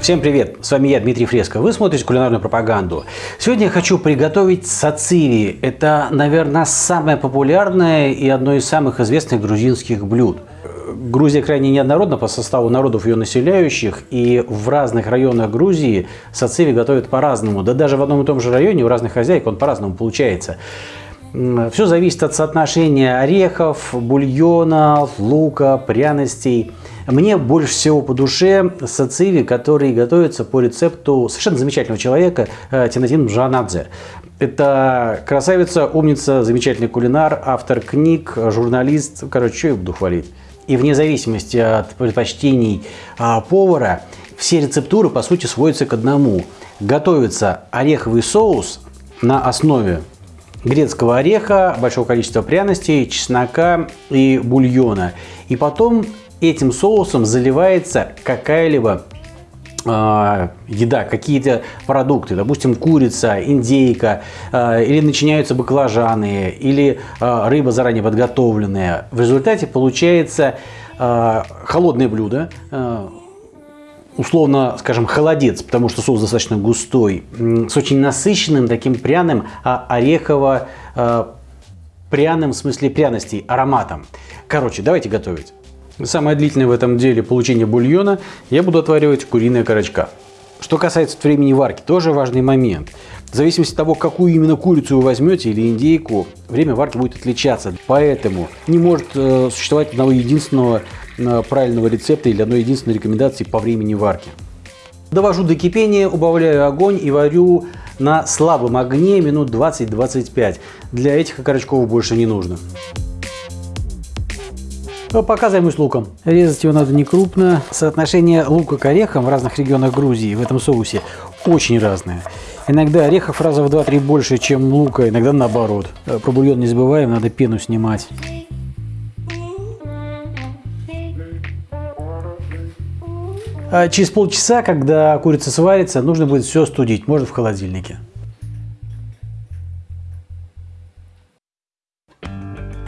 Всем привет! С вами я, Дмитрий Фреско. Вы смотрите кулинарную пропаганду. Сегодня я хочу приготовить сациви. Это, наверное, самое популярное и одно из самых известных грузинских блюд. Грузия крайне неоднородна по составу народов ее населяющих, и в разных районах Грузии сациви готовят по-разному. Да даже в одном и том же районе у разных хозяек он по-разному получается. Все зависит от соотношения орехов, бульона, лука, пряностей. Мне больше всего по душе сациви, которые готовятся по рецепту совершенно замечательного человека э, Тинатин Жанадзе. Это красавица, умница, замечательный кулинар, автор книг, журналист. Короче, что я буду хвалить. И вне зависимости от предпочтений а, повара, все рецептуры, по сути, сводятся к одному. Готовится ореховый соус на основе грецкого ореха, большого количества пряностей, чеснока и бульона. И потом этим соусом заливается какая-либо э, еда, какие-то продукты, допустим, курица, индейка, э, или начиняются баклажаны, или э, рыба заранее подготовленная. В результате получается холодное блюдо, условно, скажем, холодец, потому что соус достаточно густой, с очень насыщенным таким пряным, а орехово э, пряным, в смысле пряностей, ароматом. Короче, давайте готовить. Самое длительное в этом деле получение бульона я буду отваривать куриная корочка. Что касается времени варки, тоже важный момент. В зависимости от того, какую именно курицу вы возьмете или индейку, время варки будет отличаться. Поэтому не может э, существовать одного единственного правильного рецепта или одной единственной рекомендации по времени варки. Довожу до кипения, убавляю огонь и варю на слабом огне минут 20-25. Для этих окорочков больше не нужно. Пока займусь луком. Резать его надо не крупно. Соотношение лука к орехам в разных регионах Грузии в этом соусе очень разное. Иногда орехов раза в 2-3 больше, чем лука, иногда наоборот. Про бульон не забываем, надо пену снимать. Через полчаса, когда курица сварится, нужно будет все студить, можно в холодильнике.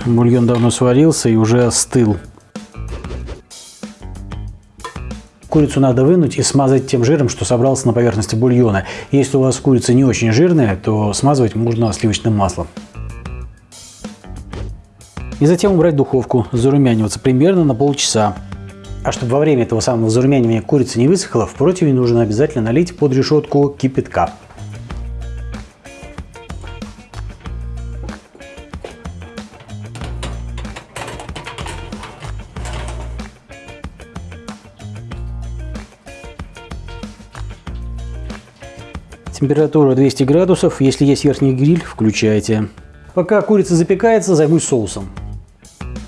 Бульон давно сварился и уже остыл. Курицу надо вынуть и смазать тем жиром, что собрался на поверхности бульона. Если у вас курица не очень жирная, то смазывать можно сливочным маслом. И затем убрать духовку, зарумяниваться примерно на полчаса. А чтобы во время этого самого зарумянивания курица не высохла, в противень нужно обязательно налить под решетку кипятка. Температура 200 градусов. Если есть верхний гриль, включайте. Пока курица запекается, займусь соусом.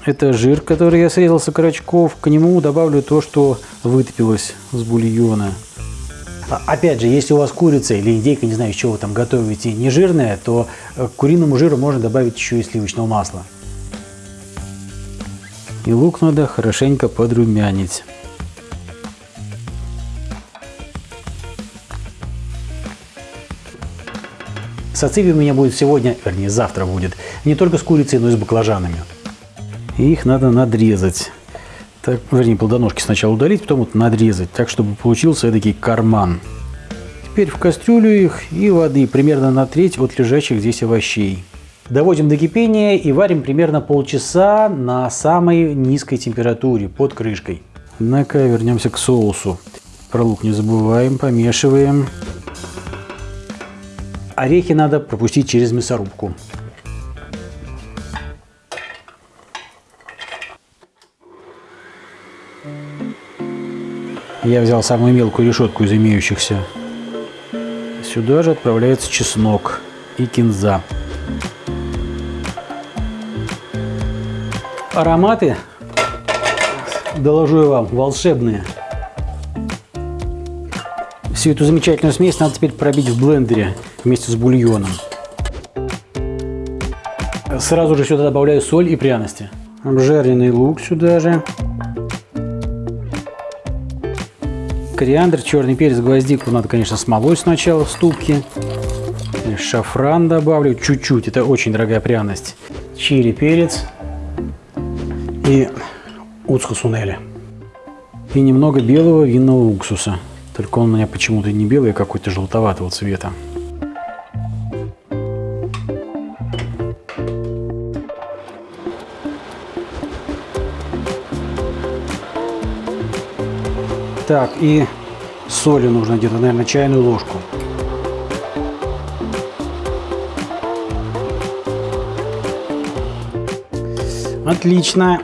Это жир, который я срезал с окорочков. К нему добавлю то, что вытопилось с бульона. А, опять же, если у вас курица или индейка, не знаю, из чего вы там готовите, не жирная, то э, к куриному жиру можно добавить еще и сливочного масла. И лук надо хорошенько подрумянить. Сациви у меня будет сегодня, вернее завтра будет, не только с курицей, но и с баклажанами. И их надо надрезать. Так, вернее, плодоножки сначала удалить, потом вот надрезать, так, чтобы получился эдакий карман. Теперь в кастрюлю их и воды, примерно на треть от лежащих здесь овощей. Доводим до кипения и варим примерно полчаса на самой низкой температуре, под крышкой. Однако вернемся к соусу. Про лук не забываем, помешиваем. Орехи надо пропустить через мясорубку. Я взял самую мелкую решетку из имеющихся. Сюда же отправляется чеснок и кинза. Ароматы, доложу я вам, волшебные. Всю эту замечательную смесь надо теперь пробить в блендере вместе с бульоном. Сразу же сюда добавляю соль и пряности. Обжаренный лук сюда же. Кориандр, черный перец, гвоздику надо, конечно, смолой сначала в ступке. Шафран добавлю чуть-чуть, это очень дорогая пряность. Чили, перец и сунели. И немного белого винного уксуса. Только он у меня почему-то не белый, а какой-то желтоватого цвета. Так, и соли нужно где-то, наверное, чайную ложку. Отлично.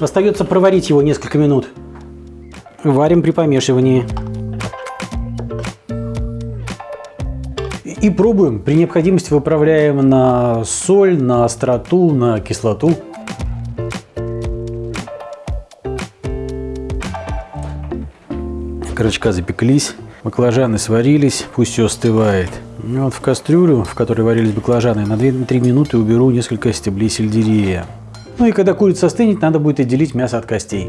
Остается проварить его несколько минут. Варим при помешивании. И пробуем. При необходимости выправляем на соль, на остроту, на кислоту. Крачка запеклись, баклажаны сварились, пусть все остывает. И вот в кастрюлю, в которой варились баклажаны, на 2-3 минуты уберу несколько стеблей сельдерея. Ну и когда курица остынет, надо будет отделить мясо от костей.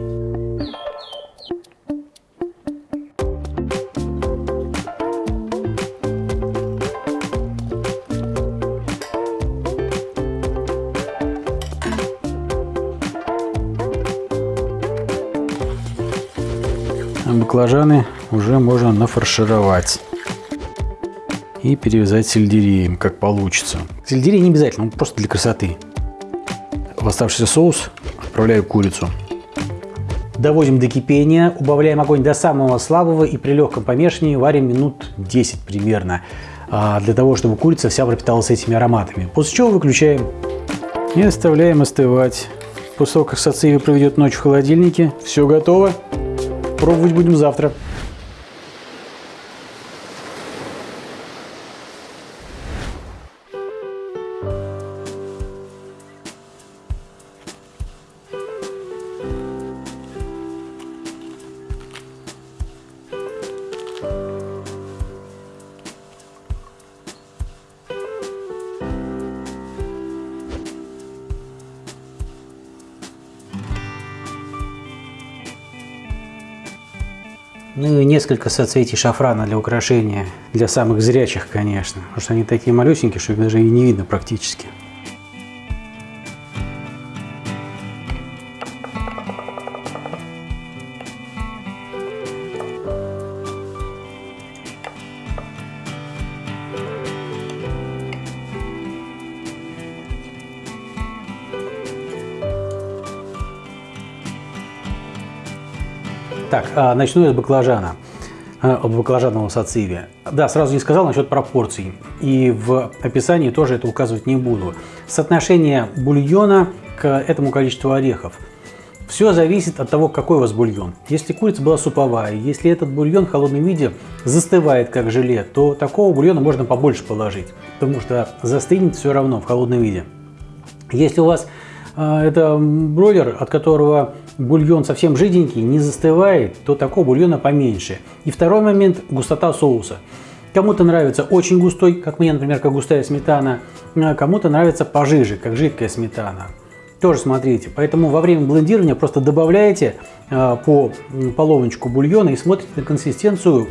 Баклажаны уже можно нафаршировать и перевязать сельдереем, как получится. Сельдерей не обязательно, он просто для красоты. В оставшийся соус отправляю курицу. Доводим до кипения, убавляем огонь до самого слабого и при легком помешивании варим минут 10 примерно, а, для того, чтобы курица вся пропиталась этими ароматами. После чего выключаем и оставляем остывать. После того, как сациви проведет ночь в холодильнике, все готово. Пробовать будем завтра. Ну и несколько соцветий шафрана для украшения. Для самых зрячих, конечно. Потому что они такие малюсенькие, что их даже и не видно практически. Так, а, начну я с баклажана, а, от баклажанного сациви. Да, сразу не сказал насчет пропорций. И в описании тоже это указывать не буду. Соотношение бульона к этому количеству орехов. Все зависит от того, какой у вас бульон. Если курица была суповая, если этот бульон в холодном виде застывает как желе, то такого бульона можно побольше положить, потому что застынет все равно в холодном виде. Если у вас это бройлер, от которого бульон совсем жиденький, не застывает, то такого бульона поменьше. И второй момент – густота соуса. Кому-то нравится очень густой, как мне, например, как густая сметана, а кому-то нравится пожиже, как жидкая сметана. Тоже смотрите. Поэтому во время блендирования просто добавляете э, по половничку бульона и смотрите на консистенцию,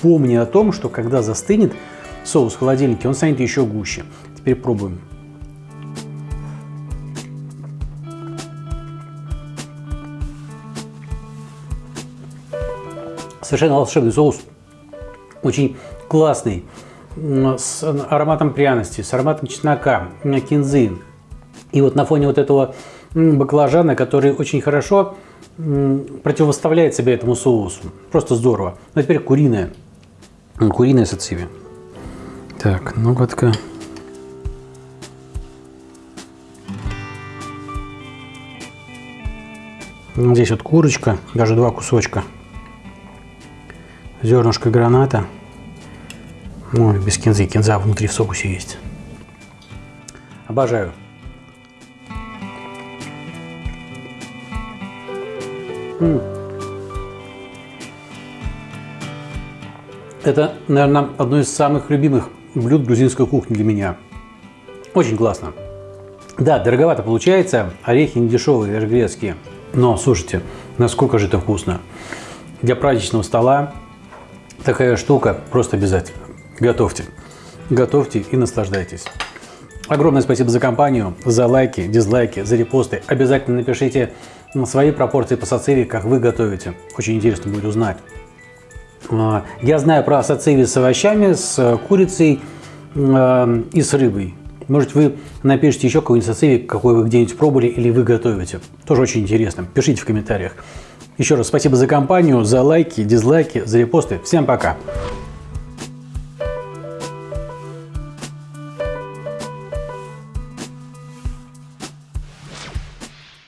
помня о том, что когда застынет соус в холодильнике, он станет еще гуще. Теперь пробуем. Совершенно волшебный соус. Очень классный. С ароматом пряности, с ароматом чеснока, кинзы. И вот на фоне вот этого баклажана, который очень хорошо противоставляет себе этому соусу. Просто здорово. Ну, а теперь куриная. Куриная сациви. Так, ну-ка. Здесь вот курочка, даже два кусочка зернышко граната. Ну, без кинзы. Кинза внутри в соусе есть. Обожаю. Это, наверное, одно из самых любимых блюд грузинской кухни для меня. Очень классно. Да, дороговато получается, орехи не дешевые, даже грецкие. Но, слушайте, насколько же это вкусно. Для праздничного стола такая штука просто обязательно. Готовьте. Готовьте и наслаждайтесь. Огромное спасибо за компанию, за лайки, дизлайки, за репосты. Обязательно напишите свои пропорции по сациви, как вы готовите. Очень интересно будет узнать. А, я знаю про сациви с овощами, с курицей э, и с рыбой. Может, вы напишите еще какой-нибудь сациви, какой вы где-нибудь пробовали или вы готовите. Тоже очень интересно. Пишите в комментариях. Еще раз спасибо за компанию, за лайки, дизлайки, за репосты. Всем пока!